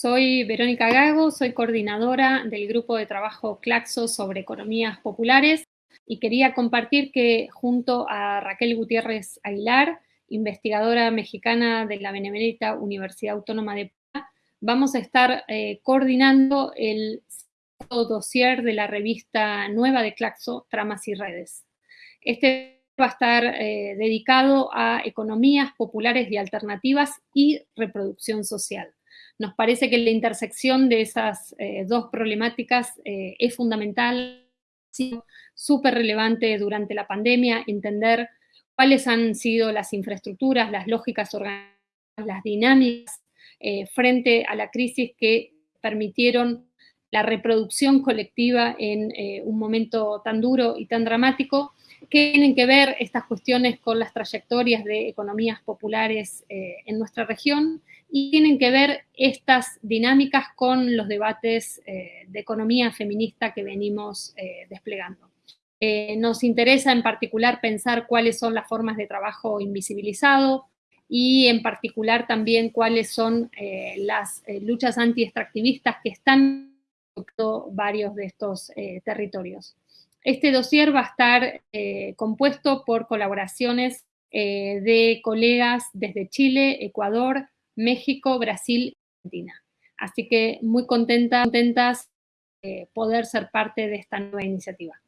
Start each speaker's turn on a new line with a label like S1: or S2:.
S1: Soy Verónica Gago, soy coordinadora del grupo de trabajo Claxo sobre economías populares y quería compartir que junto a Raquel Gutiérrez Aguilar, investigadora mexicana de la Benemérita Universidad Autónoma de Puebla, vamos a estar eh, coordinando el dossier de la revista nueva de Claxo, Tramas y Redes. Este va a estar eh, dedicado a economías populares y alternativas y reproducción social. Nos parece que la intersección de esas eh, dos problemáticas eh, es fundamental, súper relevante durante la pandemia, entender cuáles han sido las infraestructuras, las lógicas organizadas, las dinámicas eh, frente a la crisis que permitieron la reproducción colectiva en un momento tan duro y tan dramático, tienen que ver estas cuestiones con las trayectorias de economías populares en nuestra región y tienen que ver estas dinámicas con los debates eh, de economía feminista que venimos eh, desplegando. Eh, nos interesa en particular pensar cuáles son las formas de trabajo invisibilizado y en particular también cuáles son las luchas anti-extractivistas que están en varios de estos territorios. Este dossier va a estar compuesto por colaboraciones de colegas desde Chile, Ecuador, México, Brasil y Argentina. Así que muy contenta, contentas de poder ser parte de esta nueva iniciativa.